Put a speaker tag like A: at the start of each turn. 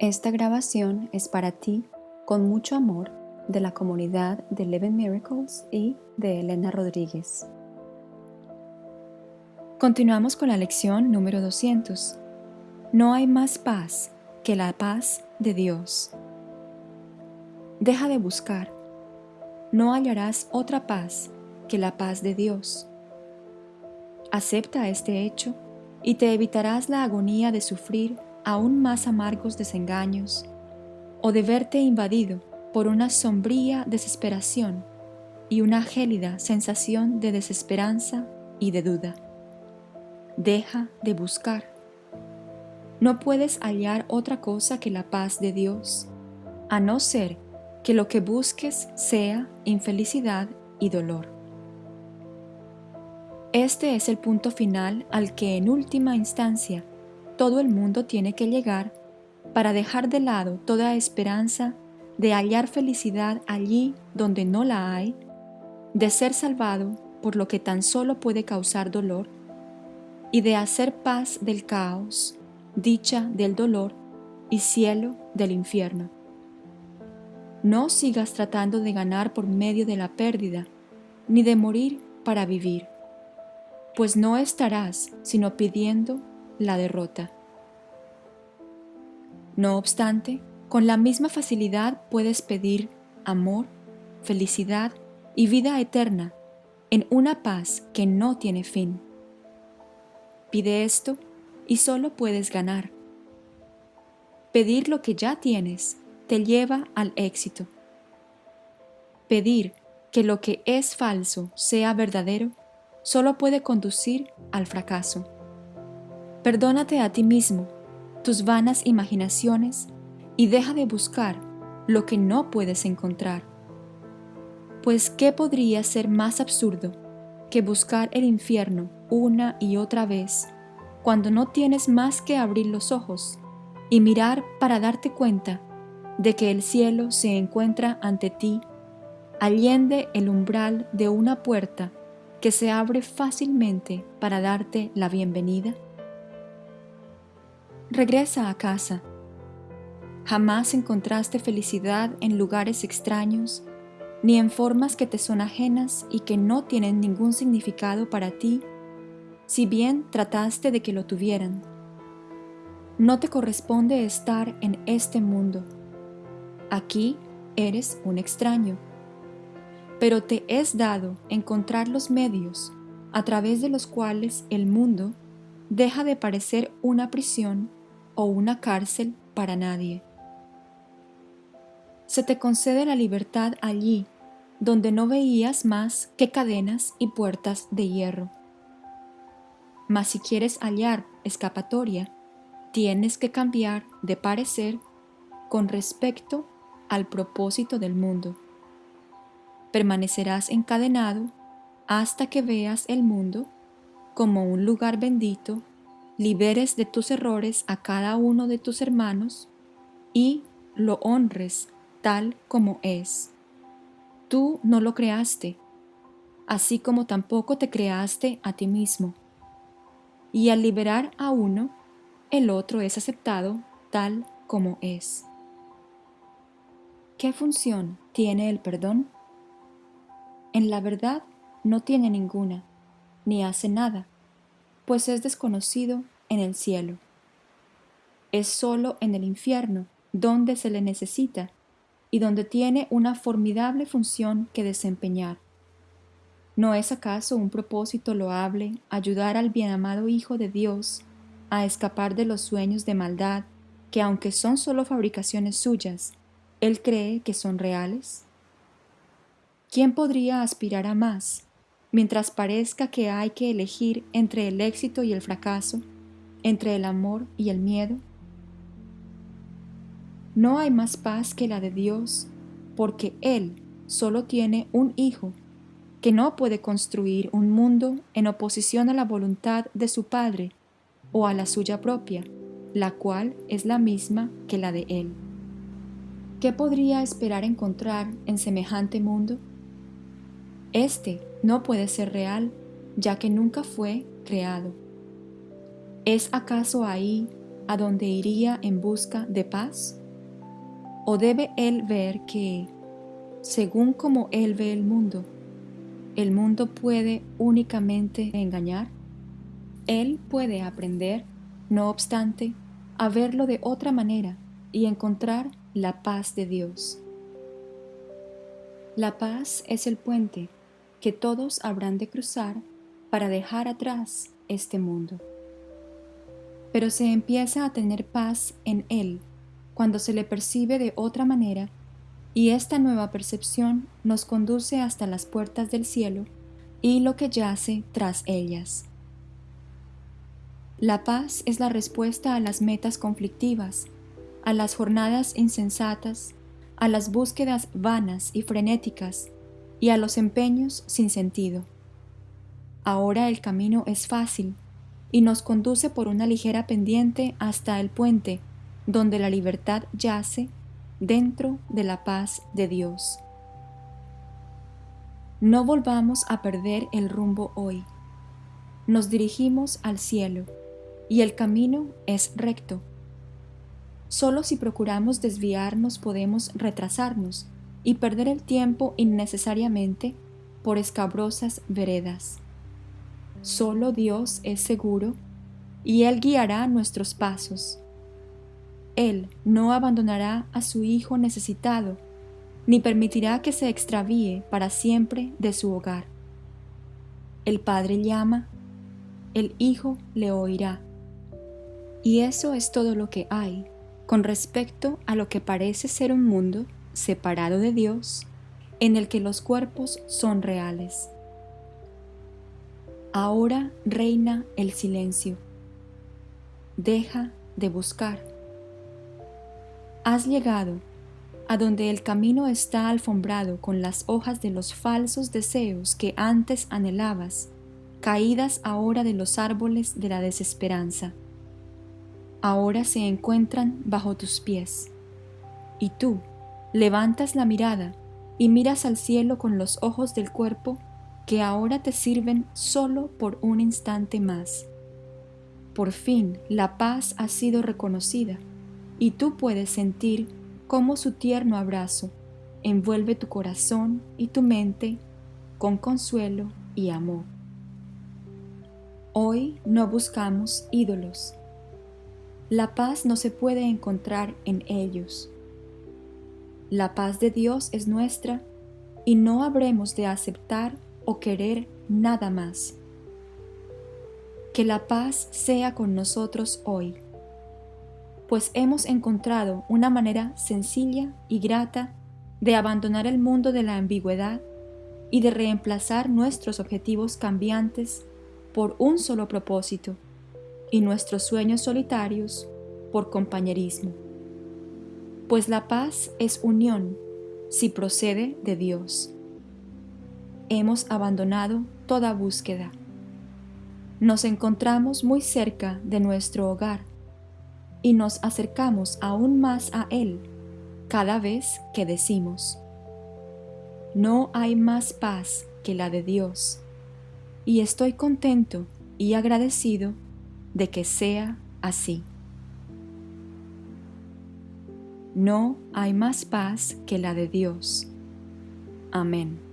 A: Esta grabación es para ti con mucho amor de la comunidad de Eleven Miracles y de Elena Rodríguez. Continuamos con la lección número 200. No hay más paz que la paz de Dios. Deja de buscar. No hallarás otra paz que la paz de Dios. Acepta este hecho y te evitarás la agonía de sufrir aún más amargos desengaños o de verte invadido por una sombría desesperación y una gélida sensación de desesperanza y de duda. Deja de buscar. No puedes hallar otra cosa que la paz de Dios, a no ser que lo que busques sea infelicidad y dolor. Este es el punto final al que en última instancia todo el mundo tiene que llegar para dejar de lado toda esperanza de hallar felicidad allí donde no la hay, de ser salvado por lo que tan solo puede causar dolor, y de hacer paz del caos, dicha del dolor y cielo del infierno. No sigas tratando de ganar por medio de la pérdida, ni de morir para vivir, pues no estarás sino pidiendo la derrota. No obstante, con la misma facilidad puedes pedir amor, felicidad y vida eterna en una paz que no tiene fin. Pide esto y solo puedes ganar. Pedir lo que ya tienes te lleva al éxito. Pedir que lo que es falso sea verdadero solo puede conducir al fracaso. Perdónate a ti mismo tus vanas imaginaciones y deja de buscar lo que no puedes encontrar. Pues ¿qué podría ser más absurdo que buscar el infierno una y otra vez cuando no tienes más que abrir los ojos y mirar para darte cuenta de que el cielo se encuentra ante ti, allende el umbral de una puerta que se abre fácilmente para darte la bienvenida? Regresa a casa Jamás encontraste felicidad en lugares extraños, ni en formas que te son ajenas y que no tienen ningún significado para ti, si bien trataste de que lo tuvieran. No te corresponde estar en este mundo. Aquí eres un extraño. Pero te es dado encontrar los medios a través de los cuales el mundo deja de parecer una prisión o una cárcel para nadie se te concede la libertad allí, donde no veías más que cadenas y puertas de hierro. Mas si quieres hallar escapatoria, tienes que cambiar de parecer con respecto al propósito del mundo. Permanecerás encadenado hasta que veas el mundo como un lugar bendito, liberes de tus errores a cada uno de tus hermanos y lo honres tal como es. Tú no lo creaste, así como tampoco te creaste a ti mismo. Y al liberar a uno, el otro es aceptado tal como es. ¿Qué función tiene el perdón? En la verdad no tiene ninguna, ni hace nada, pues es desconocido en el cielo. Es sólo en el infierno donde se le necesita y donde tiene una formidable función que desempeñar. ¿No es acaso un propósito loable ayudar al bienamado Hijo de Dios a escapar de los sueños de maldad que aunque son solo fabricaciones suyas, Él cree que son reales? ¿Quién podría aspirar a más, mientras parezca que hay que elegir entre el éxito y el fracaso, entre el amor y el miedo? No hay más paz que la de Dios, porque Él solo tiene un Hijo, que no puede construir un mundo en oposición a la voluntad de su Padre o a la suya propia, la cual es la misma que la de Él. ¿Qué podría esperar encontrar en semejante mundo? Este no puede ser real, ya que nunca fue creado. ¿Es acaso ahí a donde iría en busca de paz? ¿O debe él ver que, según como él ve el mundo, el mundo puede únicamente engañar? Él puede aprender, no obstante, a verlo de otra manera y encontrar la paz de Dios. La paz es el puente que todos habrán de cruzar para dejar atrás este mundo. Pero se empieza a tener paz en Él cuando se le percibe de otra manera y esta nueva percepción nos conduce hasta las puertas del cielo y lo que yace tras ellas. La paz es la respuesta a las metas conflictivas, a las jornadas insensatas, a las búsquedas vanas y frenéticas y a los empeños sin sentido. Ahora el camino es fácil y nos conduce por una ligera pendiente hasta el puente donde la libertad yace dentro de la paz de Dios. No volvamos a perder el rumbo hoy. Nos dirigimos al cielo y el camino es recto. Solo si procuramos desviarnos podemos retrasarnos y perder el tiempo innecesariamente por escabrosas veredas. Solo Dios es seguro y Él guiará nuestros pasos. Él no abandonará a su Hijo necesitado, ni permitirá que se extravíe para siempre de su hogar. El Padre llama, el Hijo le oirá. Y eso es todo lo que hay con respecto a lo que parece ser un mundo separado de Dios, en el que los cuerpos son reales. Ahora reina el silencio. Deja de buscar. Has llegado a donde el camino está alfombrado con las hojas de los falsos deseos que antes anhelabas, caídas ahora de los árboles de la desesperanza. Ahora se encuentran bajo tus pies. Y tú levantas la mirada y miras al cielo con los ojos del cuerpo que ahora te sirven solo por un instante más. Por fin la paz ha sido reconocida y tú puedes sentir cómo su tierno abrazo envuelve tu corazón y tu mente con consuelo y amor. Hoy no buscamos ídolos. La paz no se puede encontrar en ellos. La paz de Dios es nuestra y no habremos de aceptar o querer nada más. Que la paz sea con nosotros hoy, pues hemos encontrado una manera sencilla y grata de abandonar el mundo de la ambigüedad y de reemplazar nuestros objetivos cambiantes por un solo propósito y nuestros sueños solitarios por compañerismo. Pues la paz es unión si procede de Dios hemos abandonado toda búsqueda. Nos encontramos muy cerca de nuestro hogar y nos acercamos aún más a Él cada vez que decimos, no hay más paz que la de Dios, y estoy contento y agradecido de que sea así. No hay más paz que la de Dios. Amén.